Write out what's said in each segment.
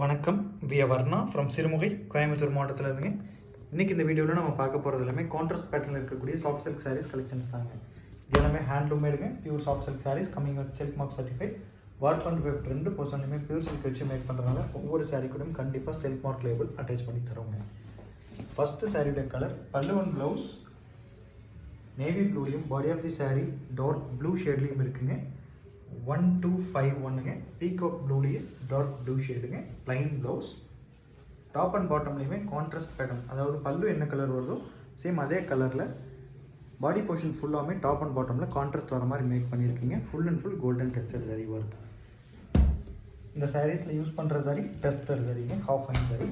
வணக்கம். விய வர்ணா ஃப்ரம் சிறுமுகை கோயம்புத்தூர் மாவட்டத்தில் இருந்துங்க இன்றைக்கி இந்த வீடியோவில் நம்ம பார்க்க போகிறது எல்லாமே கான்ட்ராஸ்ட் பேட்டர்னில் இருக்கக்கூடிய சாஃப்ட் சில்க் சாரீஸ் கலெக்ஷன்ஸ் தாங்க. இது எல்லாமே handloom மேடுங்க pure soft silk saris coming with silk mark certified work and fifth ரெண்டு பர்சன்ட்லையுமே பியூர் சில்க் வச்சு மேக் பண்ணுறதுனால ஒவ்வொரு சாரீ கூடயும் கண்டிப்பாக சில்க் மார்க் லேபிள் அட்டாச் பண்ணி தருவோங்க. ஃபஸ்ட்டு சாரியுடைய கலர் பல்லுவன் blouse navy ப்ளூலையும் body of the sari dark blue ஷேட்லேயும் இருக்குங்க. ஒன் டூ ஃபைவ் ஒன்னுங்க பீகாக் ப்ளூலேயே டார்க் ப்ளூ ஷேடுங்க ப்ளைன் ப்ளவுஸ் டாப் அண்ட் பாட்டம்லேயுமே கான்ட்ராஸ்ட் பேட்டர்ன் அதாவது பல்லு என்ன கலர் வருதோ சேம் அதே கலரில் பாடி போர்ஷன் ஃபுல்லாமே டாப் அண்ட் பாட்டமில் கான்ட்ராஸ்ட் வர மாதிரி மேக் பண்ணியிருக்கீங்க. Full and full golden tested zari work இந்த சாரீஸில் யூஸ் பண்ணுற சாரி டெஸ்டட் சரிங்க half and sari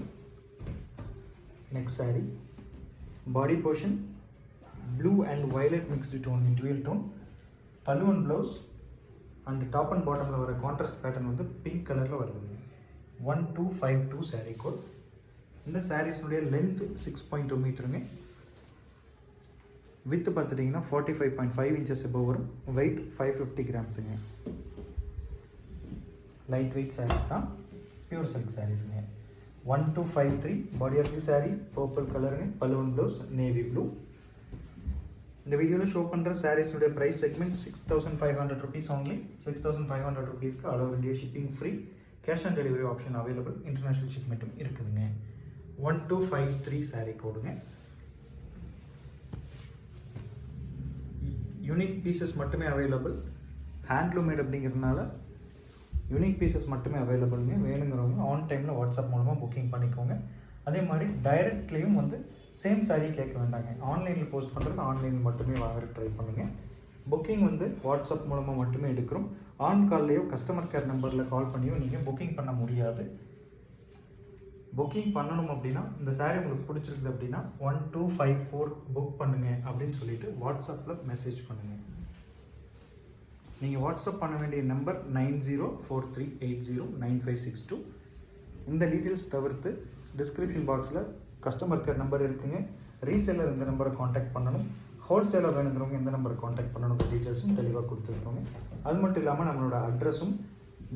next sari body portion blue and violet mixed tone dual tone பல்லு and blouse and top and பாட்டமில் வர கான்ட்ராஸ்ட் பேட்டர்ன் வந்து pink கலரில் வருதுங்க. One two five two sari code இந்த சாரீஸ்னுடைய லென்த்து சிக்ஸ் பாயிண்ட் டூ மீட்டருங்க with பார்த்துட்டிங்கன்னா forty five point five inches above வரும். வெயிட் ஃபைவ் ஃபிஃப்டி கிராம்ஸுங்க லைட் வெயிட் சாரீஸ் தான். Pure silk சாரீஸுங்க one two five three body of the sari purple கலருங்க பல்லுவன் blouse navy blue இந்த வீடியோவில் ஷோ பண்ணுற சாரீஸுடைய price segment six thousand five hundred rupees only six thousand five hundred ருபீஸ்க்கு all over India shipping free cash on delivery option available international ஷிப்மெண்ட்டும் இருக்குதுங்க. One two five three sari கோடுங்க unique pieces மட்டுமே available handloom made அப்படிங்கிறதுனால unique pieces மட்டுமே அவைலபிளுங்க வேணுங்கிறவங்க on டைமில் WhatsApp மூலமாக booking பண்ணிக்கோங்க. அதே மாதிரி டைரக்ட்லேயும் வந்து சேம் சாரீ கேட்க வேண்டாங்க. ஆன்லைனில் போஸ்ட் பண்ணுறது ஆன்லைனில் மட்டுமே வாங்குறதுக்கு ட்ரை பண்ணுங்கள் புக்கிங் வந்து வாட்ஸ்அப் மூலமாக மட்டுமே எடுக்கிறோம். ஆன் கால்லையோ கஸ்டமர் கேர் நம்பரில் கால் பண்ணியோ நீங்கள் புக்கிங் பண்ண முடியாது. புக்கிங் பண்ணணும் அப்படின்னா இந்த சாரீ உங்களுக்கு பிடிச்சிருக்குது அப்படின்னா one two five four book பண்ணுங்கள் அப்படின்னு சொல்லிட்டு வாட்ஸ்அப்பில் மெசேஜ் பண்ணுங்கள் நீங்கள் வாட்ஸ்அப் பண்ண வேண்டிய number nine zero four three eight zero nine five six two இந்த டீட்டெயில்ஸ் தவிர்த்து டிஸ்கிரிப்ஷன் பாக்ஸில் கஸ்டமர் கேர் நம்பர் இருக்குங்க. ரீசேலர் இந்த நம்பரை காண்டாக்ட் பண்ணணும். ஹோல்சேலர் வேணுங்கிறவங்க எந்த நம்பரை காண்டாக்ட் பண்ணணும். டீட்டெயில்ஸும் தெளிவாக கொடுத்துருக்கோங்க. அது மட்டும் இல்லாமல் நம்மளோட அட்ரஸும்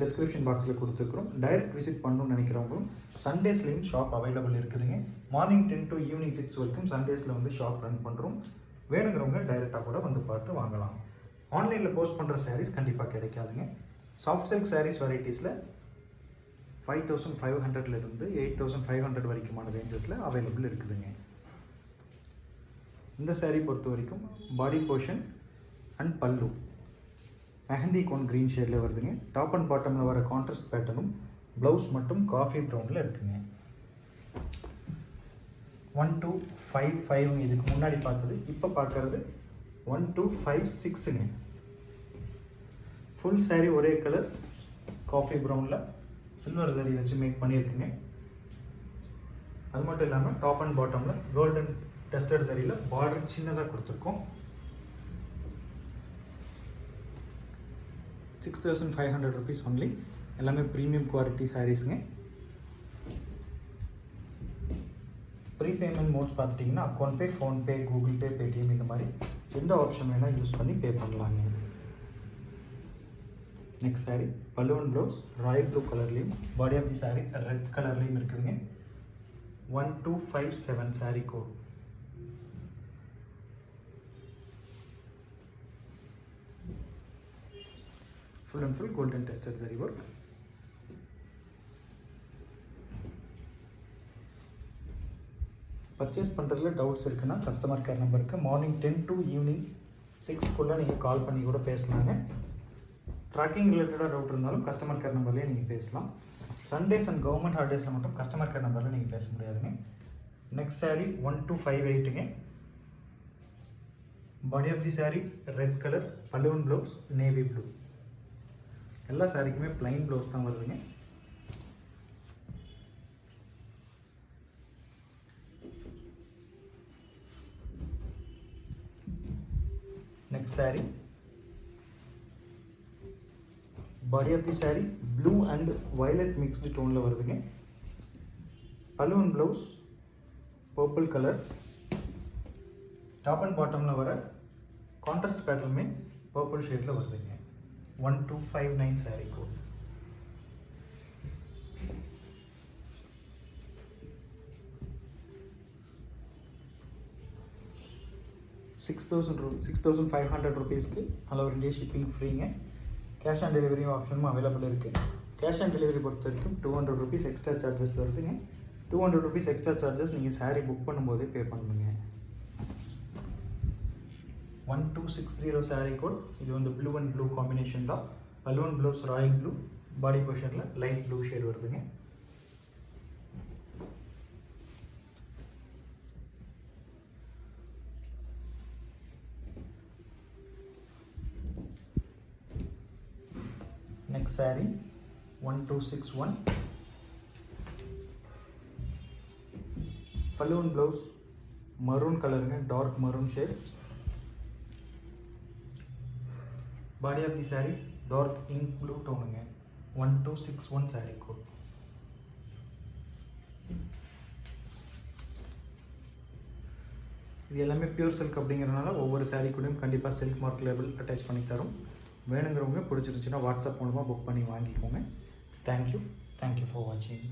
டிஸ்கிரிப்ஷன் பாக்ஸில் கொடுத்துருக்குறோம். டைரக்ட் விசிட் பண்ணணும்னு நினைக்கிறவங்களும் சண்டேஸ்லேயும் ஷாப் அவைலபிள் இருக்குதுங்க. Morning ten to evening six வரைக்கும் சண்டேஸில் வந்து ஷாப் ரன் பண்ணுறோம் வேணுங்கிறவங்க டைரெக்டாக கூட வந்து பார்த்து வாங்கலாம். ஆன்லைனில் போஸ்ட் பண்ணுற சாரீஸ் கண்டிப்பாக கிடைக்காதுங்க. சாஃப்ட் சில்க் சாரீஸ் வெரைட்டிஸில் ஃபைவ் தௌசண்ட் ஃபைவ் ஹண்ட்ரட்லேருந்து எயிட் தௌசண்ட் ஃபைவ் ஹண்ட்ரட் வரைக்குமான ரேஞ்சஸில் அவைலபிள் இருக்குதுங்க. இந்த saree பொறுத்த வரைக்கும் பாடி போர்ஷன் அண்ட் பல்லு மெஹந்தி கோன் க்ரீன் ஷேடில் வருதுங்க. டாப் அண்ட் பாட்டமில் வர கான்ட்ராஸ்ட் பேட்டர்னும் ப்ளவுஸ் மட்டும் காஃபி ப்ரௌனில் இருக்குங்க. ஒன் டூ ஃபைவ் ஃபைவ் இதுக்கு முன்னாடி பார்த்தது. இப்போ பார்க்குறது ஒன் டூ ஃபைவ் சிக்ஸுங்க ஃபுல் சாரீ ஒரே கலர் காஃபி ப்ரௌனில் சில்வர் ஜரி வச்சு மேக் பண்ணியிருக்குங்க. அது மட்டும் இல்லாமல் டாப் அண்ட் பாட்டமில் கோல்டன் டெஸ்டட் சரியில் பார்டர் சின்னதாக கொடுத்துருக்கோம். Six thousand five hundred rupees only எல்லாமே ப்ரீமியம் குவாலிட்டி சாரீஸுங்க ப்ரீ பேமெண்ட் மோட்ஸ் பார்த்துட்டிங்கன்னா account pay PhonePe Google Pay Paytm இந்த மாதிரி எந்த ஆப்ஷன் வேணால் யூஸ் பண்ணி பே பண்ணலாங்க. நெக்ஸ்ட் saree பல்லுவன் ப்ளவுஸ் ராயல் ப்ளூ கலர்லேயும் body of the saree red கலர்லேயும் இருக்குதுங்க. One two five seven saree code full and full golden tested zari work purchase பண்ணுறதுல டவுட்ஸ் இருக்குன்னா கஸ்டமர் கேர் நம்பருக்கு மார்னிங் டென் டு ஈவினிங் சிக்ஸ்க்குள்ளே நீங்கள் call பண்ணி கூட பேசலாங்க. ட்ராக்கிங் ரிலேட்டடாக டவுட் இருந்தாலும் கஸ்டமர் கேர் நம்பர்லேயே நீங்கள் பேசலாம். சண்டேஸ் அண்ட் கவர்மெண்ட் ஹாலிடேஸில் மட்டும் கஸ்டமர் கேர் நம்பரில் நீங்கள் பேச முடியாதுங்க. Next saree one two five எயிட்டுங்க body of the saree red colour பல்லுவன் ப்ளவுஸ் நேவி ப்ளூ எல்லா சாரிக்குமே plain ப்ளவுஸ் தான் வருதுங்க. Next saree. Body of the sari blue and violet mixed டோனில் வருதுங்க. Balloon blouse purple colour top and பாட்டமில் வர contrast பேட்டர்னுமே பர்பிள் ஷேடில் வருதுங்க. One two five nine sari code six thousand ரூ சிக்ஸ் தௌசண்ட் ஃபைவ் ஹண்ட்ரட் ருபீஸ்க்கு அளவு ரெண்டே ஷிப்பிங் ஃப்ரீங்க கேஷ் ஆன் டெலிவரி ஆப்ஷனும் அவைலபிள் இருக்குது கேஷ் ஆன் டெலிவரி பொறுத்த வரைக்கும் two hundred rupees extra charges வருதுங்க two hundred rupees extra charges நீங்கள் சாரீ புக் பண்ணும்போதே பே பண்ணுங்க. One two six zero sari code இது வந்து ப்ளூ அண்ட் ப்ளூ காம்பினேஷன் தான். Balloon blouse royal blue body பொஷனில் light blue shade வருதுங்க. Next saree one two six one balloon blouse maroon கலருங்க dark maroon shade body of the saree dark ink blue டோனுங்க one two six one saree code இது எல்லாமே pure silk அப்படிங்கிறனால ஒவ்வொரு saree கூடயும் கண்டிப்பாக silk mark label attach பண்ணி தரும். வேணுங்கிறவங்க பிடிச்சிருந்துச்சுன்னா வாட்ஸ்அப் மூலமாக புக் பண்ணி வாங்கிக்கோங்க. தேங்க்யூ தேங்க்யூ ஃபார் வாட்சிங்